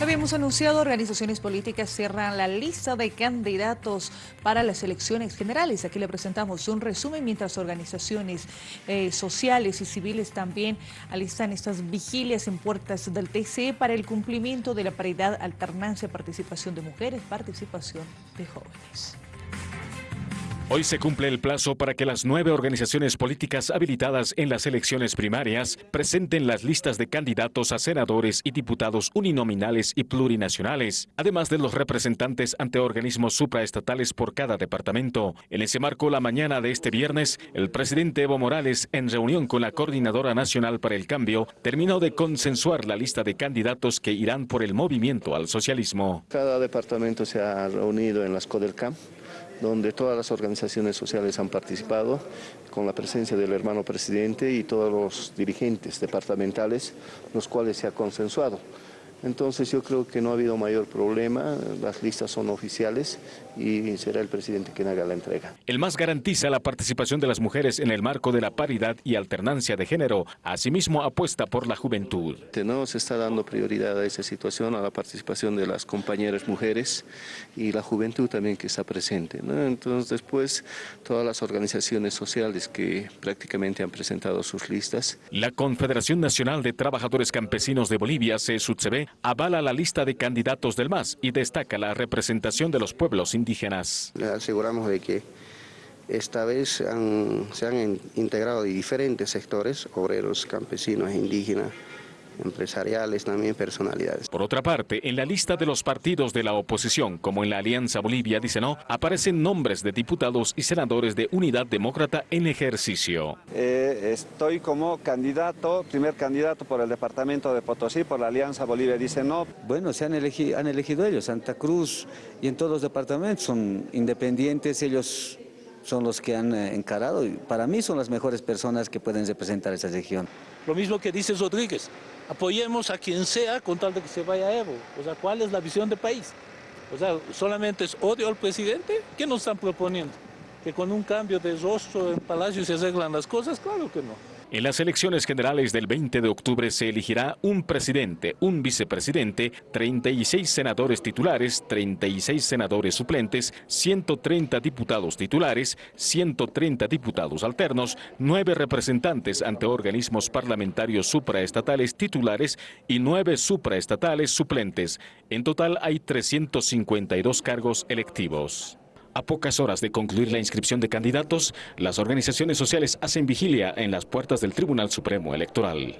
Habíamos anunciado, organizaciones políticas cierran la lista de candidatos para las elecciones generales. Aquí le presentamos un resumen, mientras organizaciones eh, sociales y civiles también alistan estas vigilias en puertas del TCE para el cumplimiento de la paridad, alternancia, participación de mujeres, participación de jóvenes. Hoy se cumple el plazo para que las nueve organizaciones políticas habilitadas en las elecciones primarias presenten las listas de candidatos a senadores y diputados uninominales y plurinacionales, además de los representantes ante organismos supraestatales por cada departamento. En ese marco, la mañana de este viernes, el presidente Evo Morales, en reunión con la Coordinadora Nacional para el Cambio, terminó de consensuar la lista de candidatos que irán por el movimiento al socialismo. Cada departamento se ha reunido en las CODELCAM donde todas las organizaciones sociales han participado, con la presencia del hermano presidente y todos los dirigentes departamentales, los cuales se ha consensuado. Entonces yo creo que no ha habido mayor problema, las listas son oficiales y será el presidente quien haga la entrega. El MAS garantiza la participación de las mujeres en el marco de la paridad y alternancia de género. Asimismo apuesta por la juventud. No se está dando prioridad a esa situación, a la participación de las compañeras mujeres y la juventud también que está presente. Entonces después todas las organizaciones sociales que prácticamente han presentado sus listas. La Confederación Nacional de Trabajadores Campesinos de Bolivia, CSUTCB, avala la lista de candidatos del MAS y destaca la representación de los pueblos indígenas. Le aseguramos de que esta vez se han integrado diferentes sectores, obreros, campesinos e indígenas, empresariales, también personalidades. Por otra parte, en la lista de los partidos de la oposición, como en la Alianza Bolivia dice no, aparecen nombres de diputados y senadores de Unidad Demócrata en ejercicio. Eh, estoy como candidato, primer candidato por el departamento de Potosí, por la Alianza Bolivia dice no. Bueno, se han elegido, han elegido ellos, Santa Cruz y en todos los departamentos son independientes, ellos son los que han eh, encarado y para mí son las mejores personas que pueden representar esa región. Lo mismo que dice Rodríguez, apoyemos a quien sea con tal de que se vaya Evo. O sea, ¿cuál es la visión de país? O sea, ¿solamente es odio al presidente? ¿Qué nos están proponiendo? ¿Que con un cambio de rostro en Palacio se arreglan las cosas? Claro que no. En las elecciones generales del 20 de octubre se elegirá un presidente, un vicepresidente, 36 senadores titulares, 36 senadores suplentes, 130 diputados titulares, 130 diputados alternos, 9 representantes ante organismos parlamentarios supraestatales titulares y 9 supraestatales suplentes. En total hay 352 cargos electivos. A pocas horas de concluir la inscripción de candidatos, las organizaciones sociales hacen vigilia en las puertas del Tribunal Supremo Electoral.